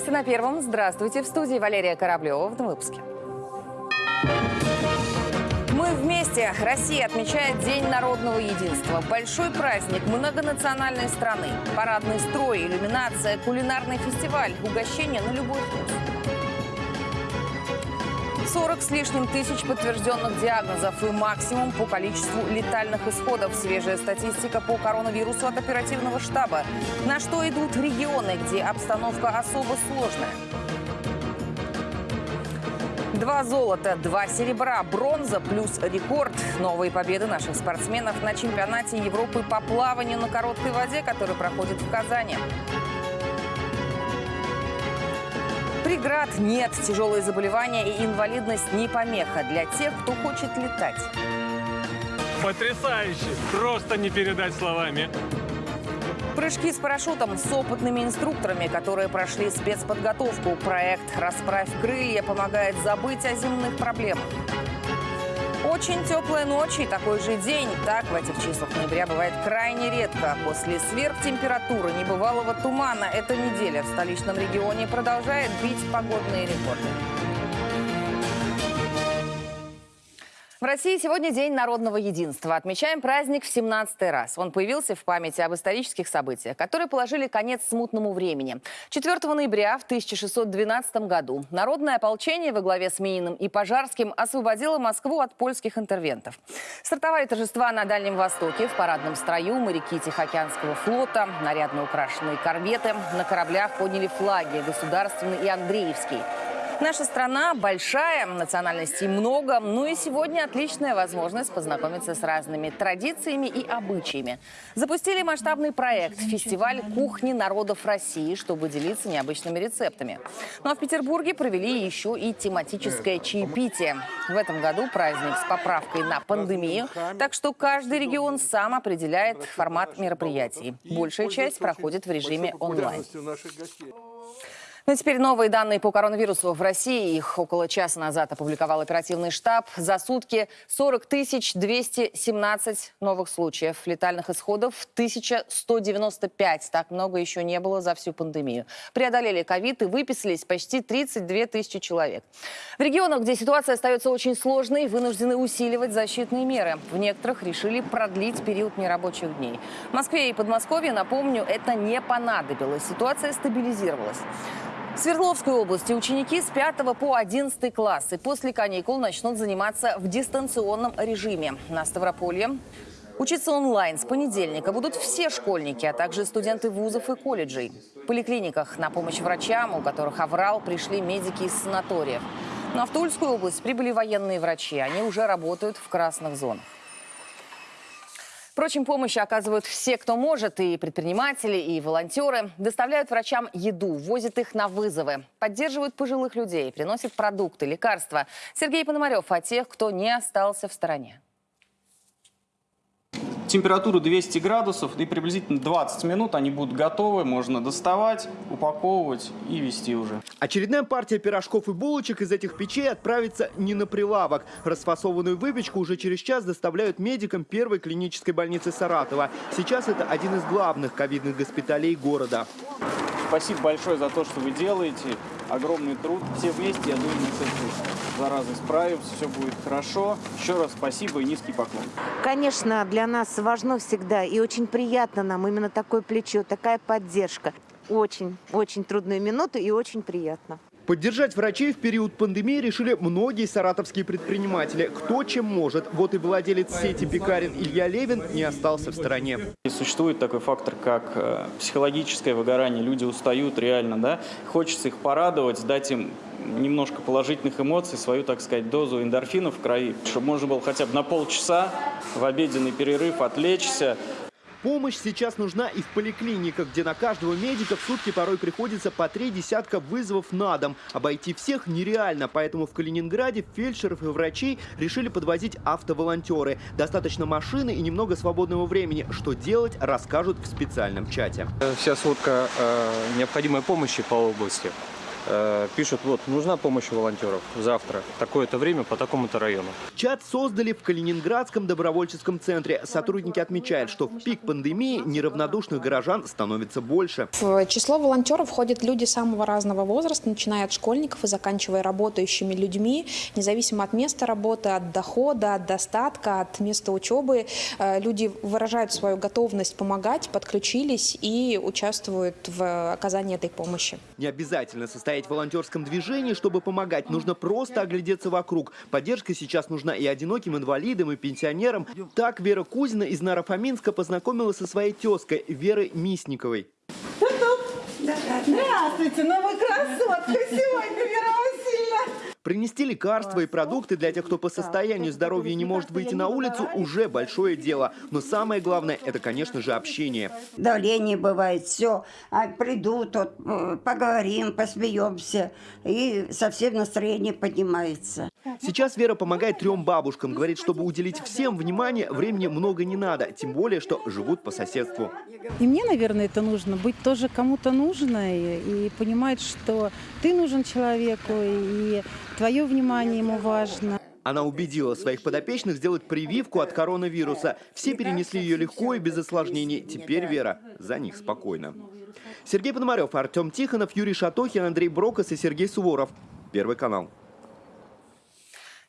Новости на первом. Здравствуйте. В студии Валерия Кораблева в выпуске. Мы вместе. Россия отмечает День народного единства. Большой праздник многонациональной страны. Парадный строй, иллюминация, кулинарный фестиваль, угощение на любой вкус. 40 с лишним тысяч подтвержденных диагнозов и максимум по количеству летальных исходов. Свежая статистика по коронавирусу от оперативного штаба. На что идут регионы, где обстановка особо сложная. Два золота, два серебра, бронза плюс рекорд. Новые победы наших спортсменов на чемпионате Европы по плаванию на короткой воде, который проходит в Казани. Преград нет. Тяжелые заболевания и инвалидность не помеха для тех, кто хочет летать. Потрясающе! Просто не передать словами. Прыжки с парашютом с опытными инструкторами, которые прошли спецподготовку. Проект «Расправь крылья» помогает забыть о земных проблемах. Очень теплая ночь и такой же день. Так в этих числах ноября бывает крайне редко. После сверхтемпературы небывалого тумана эта неделя в столичном регионе продолжает бить погодные рекорды. В России сегодня День народного единства. Отмечаем праздник в 17 раз. Он появился в памяти об исторических событиях, которые положили конец смутному времени. 4 ноября в 1612 году народное ополчение во главе с Мининым и Пожарским освободило Москву от польских интервентов. Стартовали торжества на Дальнем Востоке. В парадном строю моряки Тихоокеанского флота, нарядно украшенные корветы. На кораблях подняли флаги государственный и Андреевский. Наша страна большая, национальностей много, ну и сегодня отличная возможность познакомиться с разными традициями и обычаями. Запустили масштабный проект «Фестиваль кухни народов России», чтобы делиться необычными рецептами. Ну а в Петербурге провели еще и тематическое чаепитие. В этом году праздник с поправкой на пандемию, так что каждый регион сам определяет формат мероприятий. Большая часть проходит в режиме онлайн. Ну и теперь новые данные по коронавирусу в России. Их около часа назад опубликовал оперативный штаб. За сутки 40 217 новых случаев. Летальных исходов 1195. Так много еще не было за всю пандемию. Преодолели ковид и выписались почти 32 тысячи человек. В регионах, где ситуация остается очень сложной, вынуждены усиливать защитные меры. В некоторых решили продлить период нерабочих дней. В Москве и Подмосковье, напомню, это не понадобилось. Ситуация стабилизировалась. В Свердловской области ученики с 5 по 11 классы после каникул начнут заниматься в дистанционном режиме. На Ставрополье Учиться онлайн с понедельника будут все школьники, а также студенты вузов и колледжей. В поликлиниках на помощь врачам, у которых аврал, пришли медики из санаториев. Но в Тульскую область прибыли военные врачи. Они уже работают в красных зонах. Впрочем, помощь оказывают все, кто может, и предприниматели, и волонтеры. Доставляют врачам еду, возят их на вызовы, поддерживают пожилых людей, приносят продукты, лекарства. Сергей Пономарев о тех, кто не остался в стороне. Температура 200 градусов и приблизительно 20 минут они будут готовы. Можно доставать, упаковывать и вести уже. Очередная партия пирожков и булочек из этих печей отправится не на прилавок. Расфасованную выпечку уже через час доставляют медикам первой клинической больницы Саратова. Сейчас это один из главных ковидных госпиталей города. Спасибо большое за то, что вы делаете. Огромный труд. Все вместе, я думаю, мы с этой заразой справимся, все будет хорошо. Еще раз спасибо и низкий поклон. Конечно, для нас важно всегда и очень приятно нам именно такое плечо, такая поддержка. Очень, очень трудные минуты и очень приятно. Поддержать врачей в период пандемии решили многие саратовские предприниматели. Кто чем может. Вот и владелец сети пекарен Илья Левин не остался в стороне. И существует такой фактор, как э, психологическое выгорание. Люди устают реально, да? Хочется их порадовать, дать им немножко положительных эмоций, свою, так сказать, дозу эндорфинов в крови, чтобы можно было хотя бы на полчаса в обеденный перерыв отвлечься, Помощь сейчас нужна и в поликлиниках, где на каждого медика в сутки порой приходится по три десятка вызовов на дом. Обойти всех нереально, поэтому в Калининграде фельдшеров и врачей решили подвозить автоволонтеры. Достаточно машины и немного свободного времени. Что делать, расскажут в специальном чате. Вся сводка э, необходимой помощи по области. Э, пишут, вот, нужна помощь волонтеров завтра, такое-то время по такому-то району. Чат создали в Калининградском добровольческом центре. Сотрудники отмечают, что в пик пандемии неравнодушных горожан становится больше. В число волонтеров входят люди самого разного возраста, начиная от школьников и заканчивая работающими людьми, независимо от места работы, от дохода, от достатка, от места учебы. Э, Люди выражают свою готовность помогать, подключились и участвуют в оказании этой помощи. Не обязательно состоять в волонтерском движении, чтобы помогать. Нужно просто оглядеться вокруг. Поддержка сейчас нужна и одиноким инвалидам, и пенсионерам. Так Вера Кузина из Нарафаминска познакомилась со своей тезкой Верой Мисниковой. Здравствуйте, ну красотка сегодня, Вера. Принести лекарства и продукты для тех, кто по состоянию здоровья не может выйти на улицу, уже большое дело. Но самое главное, это, конечно же, общение. Давление бывает, все. А придут, вот, поговорим, посмеемся, и совсем настроение поднимается. Сейчас Вера помогает трем бабушкам. Говорит, чтобы уделить всем внимание, времени много не надо. Тем более, что живут по соседству. И мне, наверное, это нужно, быть тоже кому-то нужной и понимать, что ты нужен человеку, и твое внимание ему важно. Она убедила своих подопечных сделать прививку от коронавируса. Все перенесли ее легко и без осложнений. Теперь Вера за них спокойна. Сергей Пономарев, Артем Тихонов, Юрий Шатохин, Андрей Брокос и Сергей Суворов. Первый канал.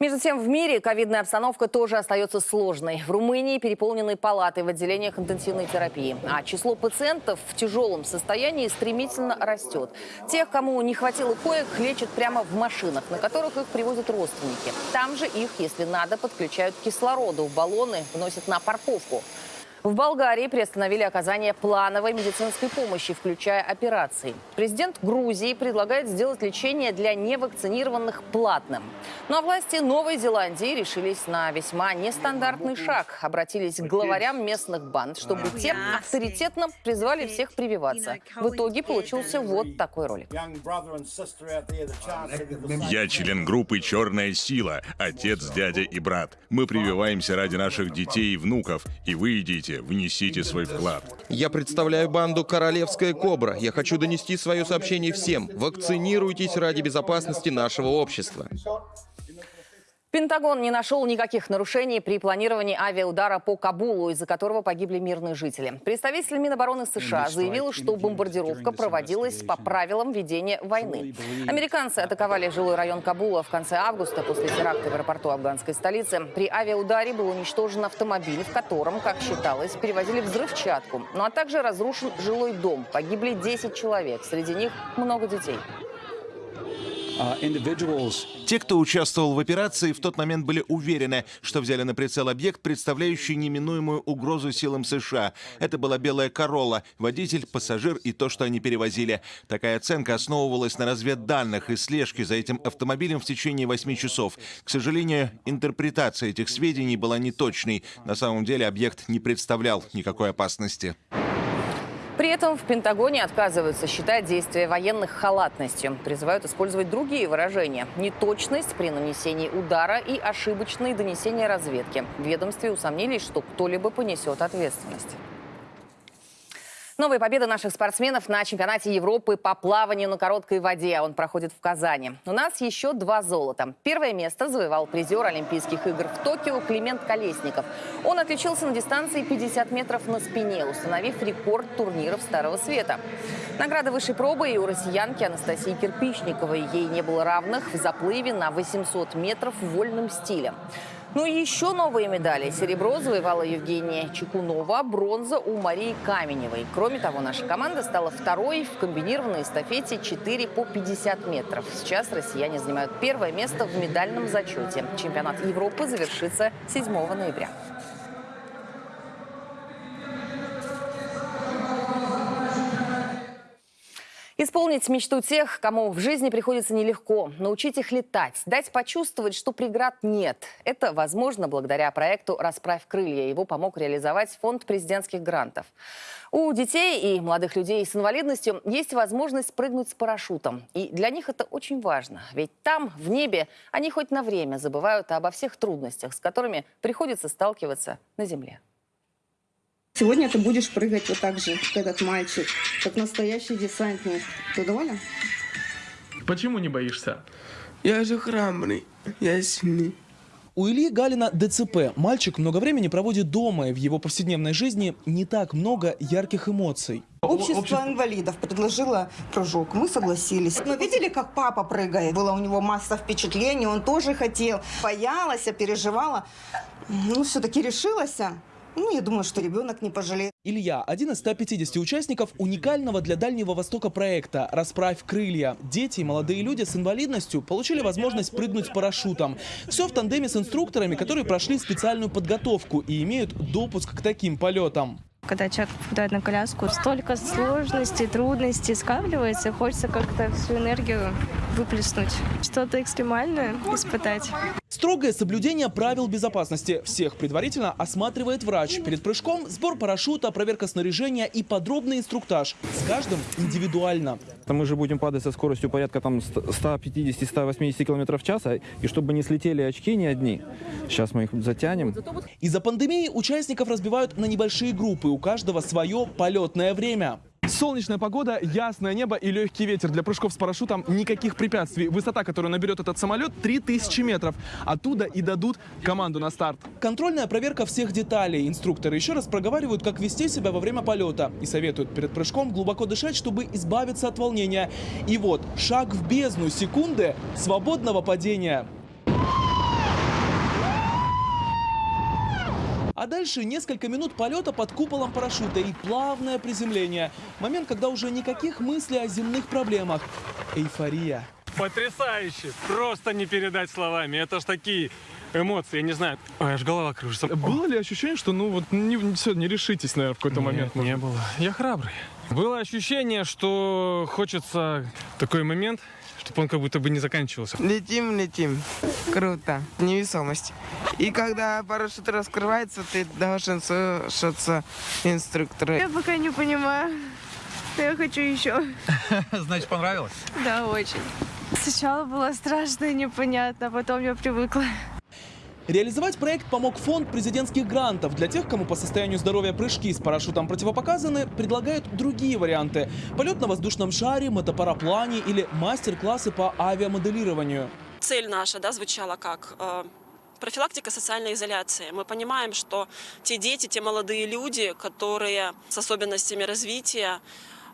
Между тем, в мире ковидная обстановка тоже остается сложной. В Румынии переполнены палаты в отделениях интенсивной терапии. А число пациентов в тяжелом состоянии стремительно растет. Тех, кому не хватило коек, лечат прямо в машинах, на которых их привозят родственники. Там же их, если надо, подключают к кислороду. Баллоны вносят на парковку. В Болгарии приостановили оказание плановой медицинской помощи, включая операции. Президент Грузии предлагает сделать лечение для невакцинированных платным. Ну а власти Новой Зеландии решились на весьма нестандартный шаг. Обратились к главарям местных банд, чтобы те авторитетно призвали всех прививаться. В итоге получился вот такой ролик. Я член группы «Черная сила», отец, дядя и брат. Мы прививаемся ради наших детей и внуков, и вы идите, внесите свой вклад. Я представляю банду «Королевская кобра». Я хочу донести свое сообщение всем. Вакцинируйтесь ради безопасности нашего общества. Пентагон не нашел никаких нарушений при планировании авиаудара по Кабулу, из-за которого погибли мирные жители. Представитель Минобороны США заявил, что бомбардировка проводилась по правилам ведения войны. Американцы атаковали жилой район Кабула в конце августа после теракта в аэропорту афганской столицы. При авиаударе был уничтожен автомобиль, в котором, как считалось, перевозили взрывчатку. Ну а также разрушен жилой дом. Погибли 10 человек, среди них много детей. Те, кто участвовал в операции, в тот момент были уверены, что взяли на прицел объект, представляющий неминуемую угрозу силам США. Это была белая Королла, водитель, пассажир и то, что они перевозили. Такая оценка основывалась на разведданных и слежке за этим автомобилем в течение восьми часов. К сожалению, интерпретация этих сведений была неточной. На самом деле объект не представлял никакой опасности. Этом в Пентагоне отказываются считать действия военных халатностью. Призывают использовать другие выражения. Неточность при нанесении удара и ошибочные донесения разведки. В ведомстве усомнились, что кто-либо понесет ответственность. Новая победа наших спортсменов на чемпионате Европы по плаванию на короткой воде. Он проходит в Казани. У нас еще два золота. Первое место завоевал призер Олимпийских игр в Токио Климент Колесников. Он отличился на дистанции 50 метров на спине, установив рекорд турниров Старого Света. Награда высшей пробы и у россиянки Анастасии Кирпичниковой. Ей не было равных в заплыве на 800 метров в вольном стиле. Ну и еще новые медали. Серебро завоевала Евгения Чекунова, бронза у Марии Каменевой. Кроме того, наша команда стала второй в комбинированной эстафете 4 по 50 метров. Сейчас россияне занимают первое место в медальном зачете. Чемпионат Европы завершится 7 ноября. Исполнить мечту тех, кому в жизни приходится нелегко, научить их летать, дать почувствовать, что преград нет. Это возможно благодаря проекту «Расправь крылья». Его помог реализовать фонд президентских грантов. У детей и молодых людей с инвалидностью есть возможность прыгнуть с парашютом. И для них это очень важно. Ведь там, в небе, они хоть на время забывают обо всех трудностях, с которыми приходится сталкиваться на земле. Сегодня ты будешь прыгать вот так же, как этот мальчик, как настоящий десантник. Ты доволен? Почему не боишься? Я же храбрый, я сильный. У Ильи Галина ДЦП. Мальчик много времени проводит дома, и в его повседневной жизни не так много ярких эмоций. Общество инвалидов предложило прыжок. Мы согласились. Но видели, как папа прыгает? Была у него масса впечатлений, он тоже хотел. Боялась, переживала. Ну, все-таки решилась. Ну, я думаю, что ребенок не пожалеет. Илья – один из 150 участников уникального для Дальнего Востока проекта «Расправь крылья». Дети и молодые люди с инвалидностью получили возможность прыгнуть парашютом. Все в тандеме с инструкторами, которые прошли специальную подготовку и имеют допуск к таким полетам. Когда человек попадает на коляску, столько сложностей, трудностей скапливается, хочется как-то всю энергию выплеснуть. Что-то экстремальное испытать. Строгое соблюдение правил безопасности. Всех предварительно осматривает врач. Перед прыжком сбор парашюта, проверка снаряжения и подробный инструктаж. С каждым индивидуально. Мы же будем падать со скоростью порядка там 150-180 км в час, а, и чтобы не слетели очки ни одни. Сейчас мы их затянем. Из-за пандемии участников разбивают на небольшие группы. У каждого свое полетное время. Солнечная погода, ясное небо и легкий ветер. Для прыжков с парашютом никаких препятствий. Высота, которую наберет этот самолет, 3000 метров. Оттуда и дадут команду на старт. Контрольная проверка всех деталей. Инструкторы еще раз проговаривают, как вести себя во время полета. И советуют перед прыжком глубоко дышать, чтобы избавиться от волнения. И вот, шаг в бездну секунды свободного падения. А дальше несколько минут полета под куполом парашюта и плавное приземление. Момент, когда уже никаких мыслей о земных проблемах. Эйфория. Потрясающе! Просто не передать словами. Это ж такие эмоции, я не знаю. Ой, аж голова кружится. Было ли ощущение, что ну вот не, все, не решитесь, наверное, в какой-то Нет, момент? не было. Я храбрый. Было ощущение, что хочется такой момент, чтобы он как будто бы не заканчивался. Летим, летим. Круто. Невесомость. И когда парашют раскрывается, ты должен слушаться инструктора. Я пока не понимаю. Я хочу еще. Значит, понравилось? Да, очень. Сначала было страшно и непонятно, а потом я привыкла. Реализовать проект помог фонд президентских грантов. Для тех, кому по состоянию здоровья прыжки с парашютом противопоказаны, предлагают другие варианты. Полет на воздушном шаре, мотопараплане или мастер-классы по авиамоделированию. Цель наша да, звучала как э, профилактика социальной изоляции. Мы понимаем, что те дети, те молодые люди, которые с особенностями развития,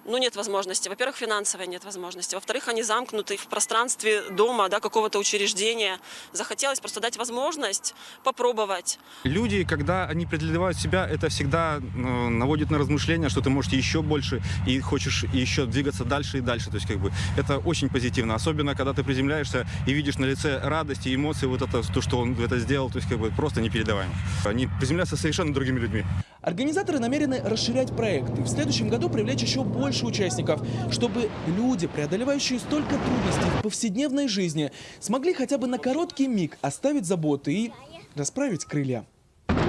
ну, нет возможности. Во-первых, финансовой нет возможности. Во-вторых, они замкнуты в пространстве дома, да, какого-то учреждения. Захотелось просто дать возможность попробовать. Люди, когда они преодолевают себя, это всегда ну, наводит на размышления, что ты можешь еще больше и хочешь еще двигаться дальше и дальше. То есть, как бы, это очень позитивно. Особенно, когда ты приземляешься и видишь на лице радость и эмоции, вот это, то, что он это сделал, то есть, как бы, просто непередаваемо. Они приземляются совершенно другими людьми. Организаторы намерены расширять проект и в следующем году привлечь еще больше участников, чтобы люди, преодолевающие столько трудностей в повседневной жизни, смогли хотя бы на короткий миг оставить заботы и расправить крылья. Огонь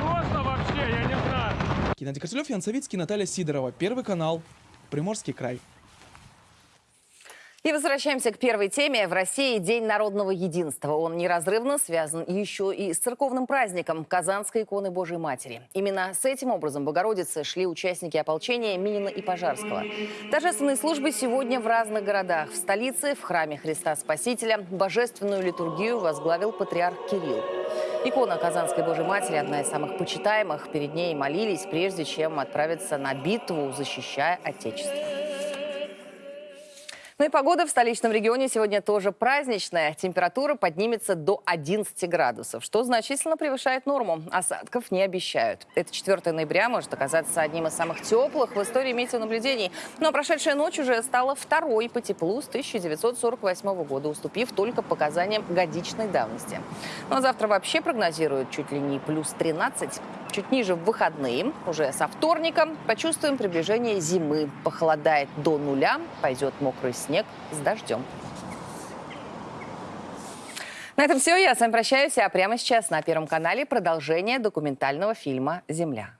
просто вообще, я не знаю. Геннадий Корселев, Ян Савицкий, Наталья Сидорова. Первый канал. Приморский край. И возвращаемся к первой теме. В России День народного единства. Он неразрывно связан еще и с церковным праздником Казанской иконы Божьей Матери. Именно с этим образом Богородицы шли участники ополчения Минина и Пожарского. Торжественные службы сегодня в разных городах. В столице, в храме Христа Спасителя, божественную литургию возглавил патриарх Кирилл. Икона Казанской Божьей Матери – одна из самых почитаемых. Перед ней молились, прежде чем отправиться на битву, защищая Отечество. Ну и погода в столичном регионе сегодня тоже праздничная. Температура поднимется до 11 градусов, что значительно превышает норму. Осадков не обещают. Это 4 ноября может оказаться одним из самых теплых в истории метеонаблюдений. Но прошедшая ночь уже стала второй по теплу с 1948 года, уступив только показаниям годичной давности. Ну а завтра вообще прогнозируют чуть ли не плюс 13. Чуть ниже в выходные, уже со вторника, почувствуем приближение зимы. Похолодает до нуля, пойдет мокрый снег с дождем. На этом все. Я с вами прощаюсь. А прямо сейчас на Первом канале продолжение документального фильма «Земля».